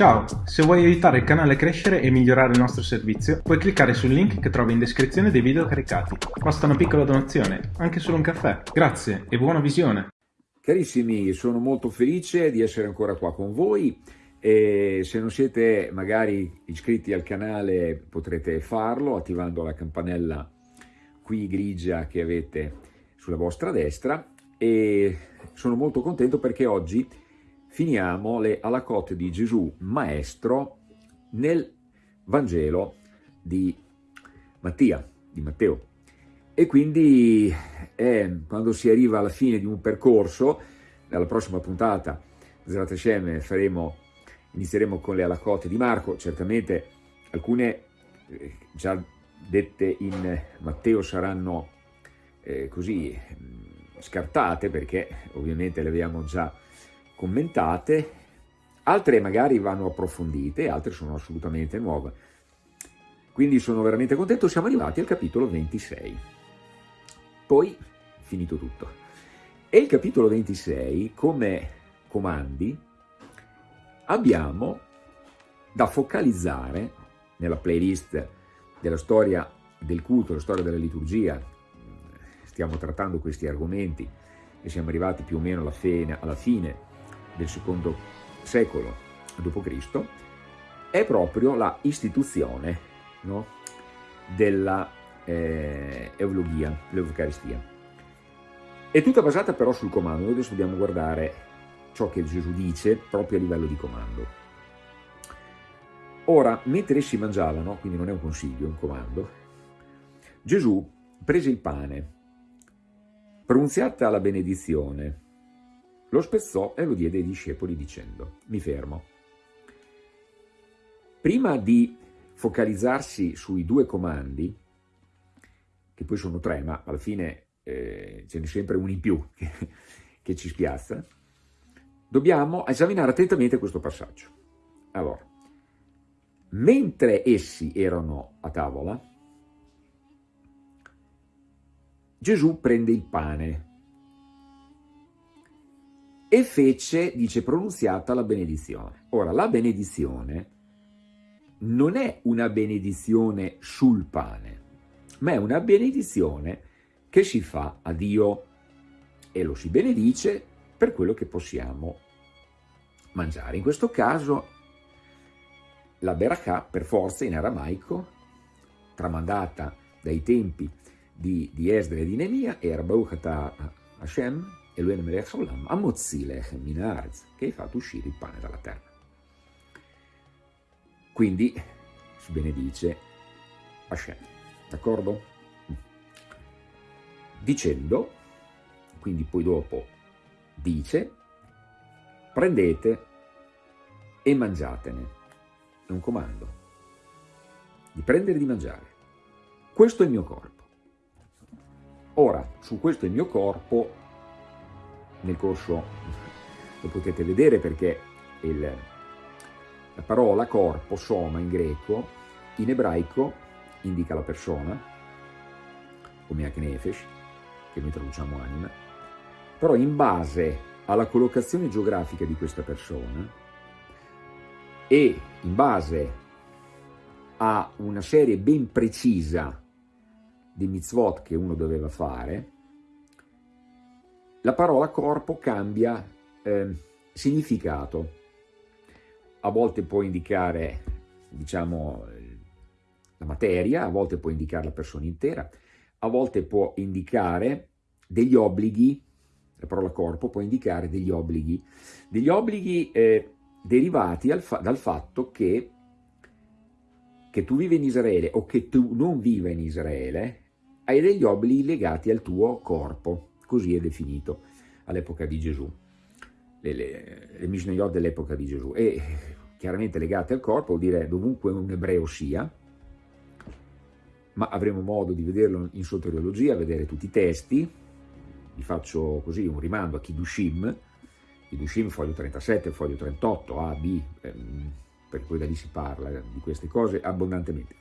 Ciao, se vuoi aiutare il canale a crescere e migliorare il nostro servizio, puoi cliccare sul link che trovi in descrizione dei video caricati. Basta una piccola donazione, anche solo un caffè. Grazie e buona visione! Carissimi, sono molto felice di essere ancora qua con voi e se non siete magari iscritti al canale potrete farlo attivando la campanella qui grigia che avete sulla vostra destra e sono molto contento perché oggi finiamo le alacote di Gesù Maestro nel Vangelo di Mattia, di Matteo. E quindi eh, quando si arriva alla fine di un percorso, nella prossima puntata, Zrat Hashem, faremo, inizieremo con le alacote di Marco, certamente alcune eh, già dette in Matteo saranno eh, così mm, scartate perché ovviamente le abbiamo già commentate, altre magari vanno approfondite, altre sono assolutamente nuove. Quindi sono veramente contento, siamo arrivati al capitolo 26. Poi, finito tutto. E il capitolo 26, come comandi, abbiamo da focalizzare nella playlist della storia del culto, la storia della liturgia, stiamo trattando questi argomenti e siamo arrivati più o meno alla fine, alla fine del secondo secolo d.C., è proprio la istituzione no, della eh, eulogia, l'Eucaristia. È tutta basata però sul comando, noi adesso dobbiamo guardare ciò che Gesù dice proprio a livello di comando. Ora, mentre essi mangiavano, quindi non è un consiglio, è un comando, Gesù prese il pane, pronunziata la benedizione, lo spezzò e lo diede ai discepoli dicendo, mi fermo. Prima di focalizzarsi sui due comandi, che poi sono tre, ma alla fine eh, ce n'è sempre uno in più che, che ci spiazza, dobbiamo esaminare attentamente questo passaggio. Allora, mentre essi erano a tavola, Gesù prende il pane, e fece, dice, pronunziata la benedizione. Ora, la benedizione non è una benedizione sul pane, ma è una benedizione che si fa a Dio e lo si benedice per quello che possiamo mangiare. In questo caso la Berakah, per forza in aramaico, tramandata dai tempi di, di Esdra e di Nemia, era Baruch Hashem, Elohim Melech Haolam, Amozzi Lechem Minarz, che hai fatto uscire il pane dalla terra. Quindi si benedice Hashem, d'accordo? Dicendo, quindi poi dopo dice, prendete e mangiatene. È un comando di prendere e di mangiare. Questo è il mio corpo. Ora, su questo è il mio corpo nel corso lo potete vedere perché il, la parola corpo, soma in greco, in ebraico indica la persona, come Aknefesh, che noi traduciamo anima, però in base alla collocazione geografica di questa persona e in base a una serie ben precisa di mitzvot che uno doveva fare, la parola corpo cambia eh, significato. A volte può indicare, diciamo, la materia, a volte può indicare la persona intera, a volte può indicare degli obblighi, la parola corpo può indicare degli obblighi, degli obblighi eh, derivati fa dal fatto che, che tu vivi in Israele o che tu non viva in Israele, hai degli obblighi legati al tuo corpo così è definito all'epoca di Gesù, le, le, le Mishnayot dell'epoca di Gesù, e chiaramente legate al corpo vuol dire dovunque un ebreo sia, ma avremo modo di vederlo in soteriologia, vedere tutti i testi, vi faccio così un rimando a Kidushim, Kidushim foglio 37, foglio 38, A, B, ehm, perché poi da lì si parla di queste cose abbondantemente.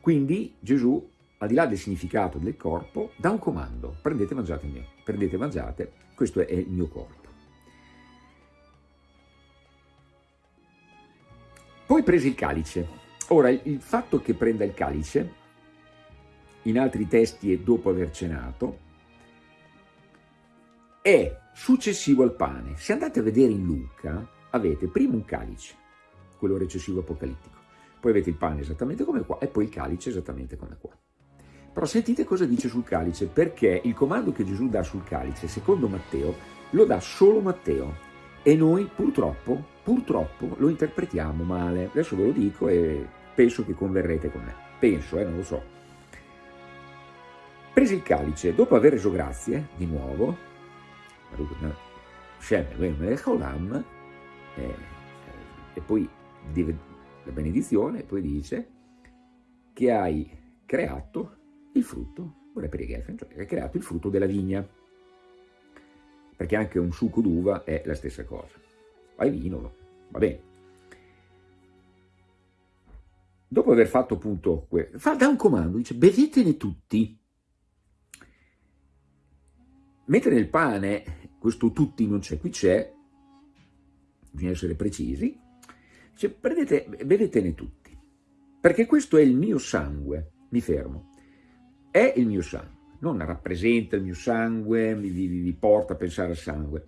Quindi Gesù al di là del significato del corpo, dà un comando, prendete e mangiate il mio, prendete e mangiate, questo è il mio corpo. Poi prese il calice. Ora, il fatto che prenda il calice, in altri testi è dopo aver cenato, è successivo al pane. Se andate a vedere in Luca, avete prima un calice, quello recessivo apocalittico, poi avete il pane esattamente come qua e poi il calice esattamente come qua. Però sentite cosa dice sul calice, perché il comando che Gesù dà sul calice, secondo Matteo, lo dà solo Matteo e noi purtroppo, purtroppo lo interpretiamo male. Adesso ve lo dico e penso che converrete con me. Penso, eh, non lo so. Presi il calice, dopo aver reso grazie, di nuovo, e poi la benedizione, e poi dice che hai creato il frutto, cioè hai creato il frutto della vigna perché anche un succo d'uva è la stessa cosa. Fai vino, va bene. Dopo aver fatto appunto, fa, dà un comando, dice bevetene tutti. Mentre nel pane, questo tutti non c'è, qui c'è, bisogna essere precisi, dice prendete, bevetene tutti, perché questo è il mio sangue, mi fermo, è il mio sangue non rappresenta il mio sangue, vi, vi, vi porta a pensare al sangue.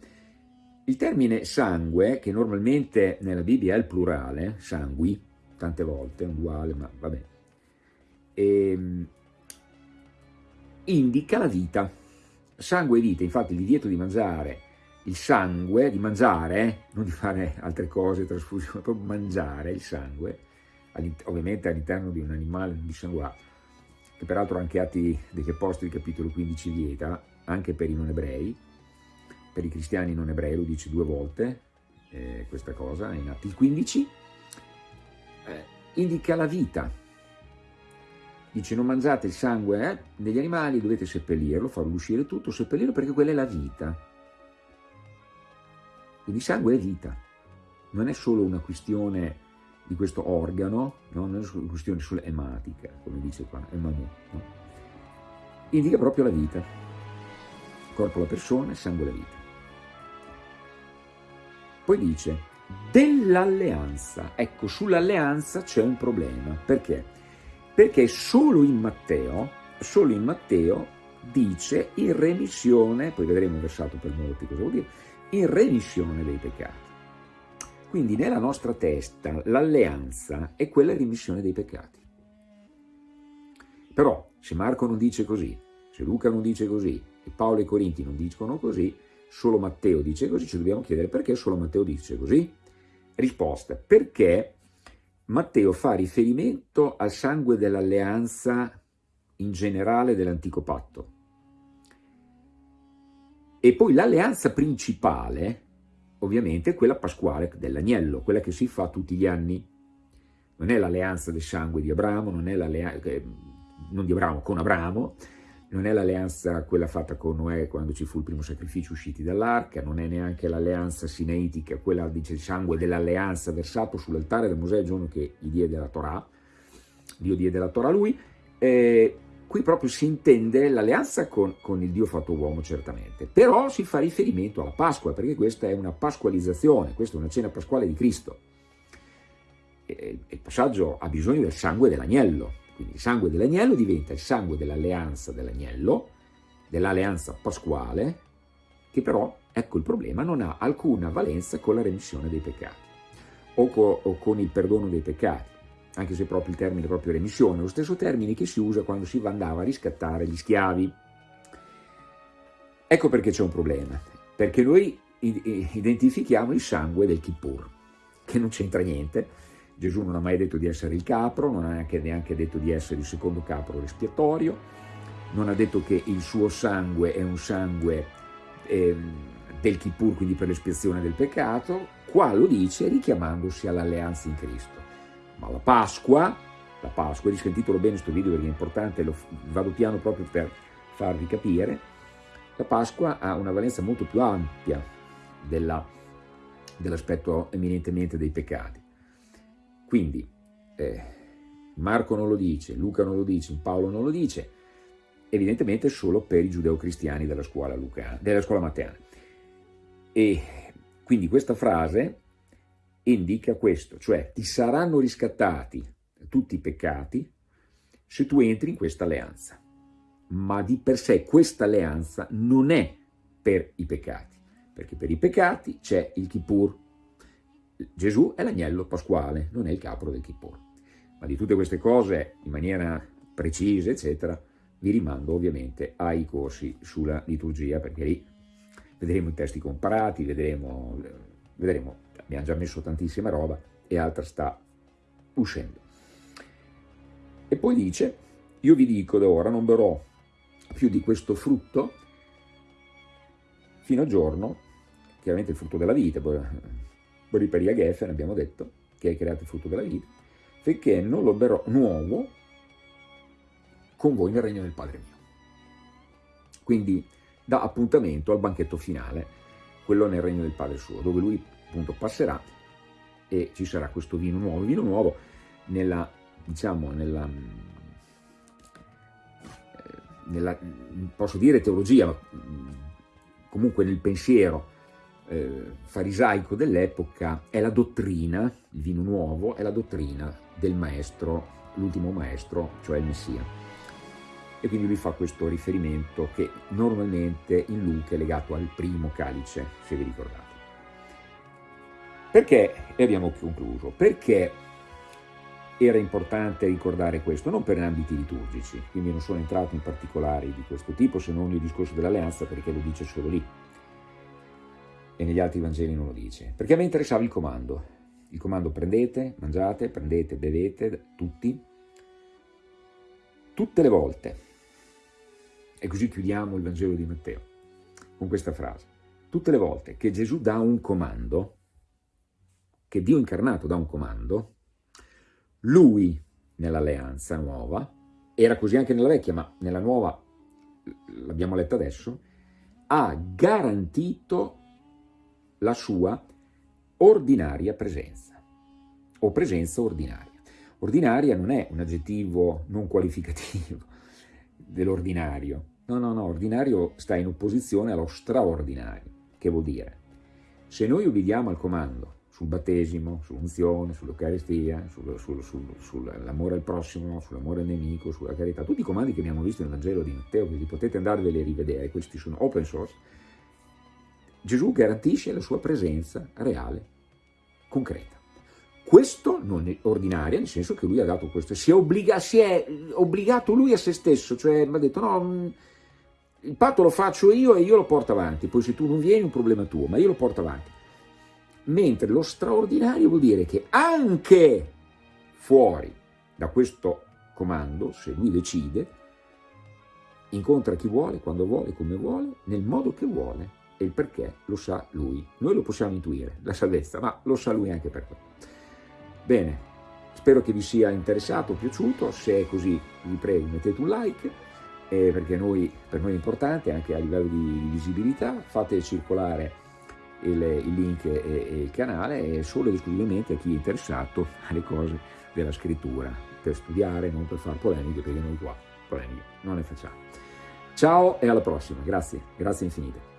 Il termine sangue, che normalmente nella Bibbia è il plurale, sangui, tante volte, è un duale, ma vabbè, ehm, indica la vita. Sangue e vita, infatti il divieto di mangiare il sangue, di mangiare, eh, non di fare altre cose, trasfusione, proprio mangiare il sangue, ovviamente all'interno di un animale dissanguato, che peraltro anche Atti degli Apostoli capitolo 15 vieta, anche per i non ebrei, per i cristiani non ebrei lo dice due volte, eh, questa cosa in Atti 15, eh, indica la vita, dice non mangiate il sangue eh, degli animali, dovete seppellirlo, farlo uscire tutto, seppellirlo perché quella è la vita. Quindi sangue è vita, non è solo una questione di questo organo, no? non è una questione solo ematica, come dice qua, emanu, no? indica proprio la vita, corpo la persona, sangue la vita. Poi dice, dell'alleanza, ecco sull'alleanza c'è un problema, perché? Perché solo in Matteo, solo in Matteo dice in remissione, poi vedremo versato per molti cosa vuol dire, in remissione dei peccati. Quindi nella nostra testa l'alleanza è quella rimissione dei peccati. Però se Marco non dice così, se Luca non dice così, e Paolo e Corinti non dicono così, solo Matteo dice così, ci dobbiamo chiedere perché solo Matteo dice così? Risposta, perché Matteo fa riferimento al sangue dell'alleanza in generale dell'antico patto. E poi l'alleanza principale ovviamente quella pasquale dell'agnello, quella che si fa tutti gli anni. Non è l'alleanza del sangue di Abramo, non è l'alleanza, non di Abramo, con Abramo, non è l'alleanza quella fatta con Noè quando ci fu il primo sacrificio usciti dall'arca, non è neanche l'alleanza sinaitica, quella dice il sangue dell'alleanza versato sull'altare da Mosè il giorno che gli diede la Torah, Dio diede la Torah a lui, eh, qui proprio si intende l'alleanza con, con, il Dio fatto uomo certamente, però si fa riferimento alla Pasqua perché questa è una pasqualizzazione, questa è una cena pasquale di Cristo. E, il passaggio ha bisogno del sangue dell'agnello, quindi il sangue dell'agnello diventa il sangue dell'alleanza dell'agnello, dell'alleanza pasquale, che però, ecco il problema, non ha alcuna valenza con la remissione dei peccati o, co, o con il perdono dei peccati anche se proprio il termine proprio remissione, lo stesso termine che si usa quando si andava a riscattare gli schiavi. Ecco perché c'è un problema, perché noi identifichiamo il sangue del Kippur, che non c'entra niente, Gesù non ha mai detto di essere il capro, non ha neanche, neanche detto di essere il secondo capro espiatorio, non ha detto che il suo sangue è un sangue eh, del Kippur, quindi per l'espiazione del peccato, qua lo dice richiamandosi all'alleanza in Cristo. Ma la Pasqua, la Pasqua, titolo bene questo video perché è importante, lo vado piano proprio per farvi capire, la Pasqua ha una valenza molto più ampia dell'aspetto dell eminentemente dei peccati. Quindi eh, Marco non lo dice, Luca non lo dice, Paolo non lo dice, evidentemente solo per i giudeo-cristiani della scuola, Luca, della scuola matteana. E quindi questa frase indica questo, cioè ti saranno riscattati tutti i peccati se tu entri in questa alleanza. Ma di per sé questa alleanza non è per i peccati, perché per i peccati c'è il Kippur. Gesù è l'agnello pasquale, non è il capro del Kippur. Ma di tutte queste cose, in maniera precisa, eccetera, vi rimando ovviamente ai corsi sulla liturgia, perché lì vedremo i testi comparati, vedremo, vedremo abbiamo già messo tantissima roba e altra sta uscendo. E poi dice, io vi dico da ora non berrò più di questo frutto fino al giorno, chiaramente il frutto della vita, poi Boriperia Geffen abbiamo detto, che hai creato il frutto della vita, finché non lo berrò nuovo con voi nel regno del Padre mio. Quindi dà appuntamento al banchetto finale, quello nel regno del Padre suo, dove lui appunto passerà e ci sarà questo vino nuovo. Il vino nuovo nella, diciamo, nella, eh, nella posso dire teologia, ma comunque nel pensiero eh, farisaico dell'epoca è la dottrina, il vino nuovo è la dottrina del maestro, l'ultimo maestro, cioè il Messia e quindi lui fa questo riferimento che normalmente in Luca è legato al primo calice, se vi ricordate. Perché, e abbiamo concluso, perché era importante ricordare questo? Non per ambiti liturgici, quindi non sono entrato in particolari di questo tipo, se non il discorso dell'alleanza, perché lo dice solo lì, e negli altri Vangeli non lo dice. Perché a me interessava il comando, il comando prendete, mangiate, prendete, bevete, tutti, tutte le volte e così chiudiamo il Vangelo di Matteo con questa frase. Tutte le volte che Gesù dà un comando, che Dio incarnato dà un comando, lui nell'alleanza nuova, era così anche nella vecchia, ma nella nuova, l'abbiamo letta adesso, ha garantito la sua ordinaria presenza, o presenza ordinaria. Ordinaria non è un aggettivo non qualificativo dell'ordinario, No, no, no, ordinario sta in opposizione allo straordinario, che vuol dire, se noi ubbidiamo al comando sul battesimo, sull'unzione, sull'Eucaristia, sul, sul, sul, sull'amore al prossimo, sull'amore al nemico, sulla carità, tutti i comandi che abbiamo visto nel Vangelo di Matteo, che li potete andarveli a rivedere, questi sono open source, Gesù garantisce la sua presenza reale, concreta. Questo non è ordinario, nel senso che lui ha dato questo, si è, obbliga, si è obbligato lui a se stesso, cioè mi ha detto no, il patto lo faccio io e io lo porto avanti, poi se tu non vieni è un problema tuo, ma io lo porto avanti. Mentre lo straordinario vuol dire che anche fuori da questo comando, se lui decide, incontra chi vuole, quando vuole, come vuole, nel modo che vuole e il perché lo sa lui. Noi lo possiamo intuire, la salvezza, ma lo sa lui anche per quello. Bene, spero che vi sia interessato, piaciuto, se è così vi prego mettete un like, eh, perché noi, per noi è importante anche a livello di visibilità, fate circolare il, il link e, e, il canale e solo ed esclusivamente a chi è interessato alle cose della scrittura, per studiare, non per fare polemiche, perché noi qua polemiche non ne facciamo. Ciao e alla prossima, grazie, grazie infinite.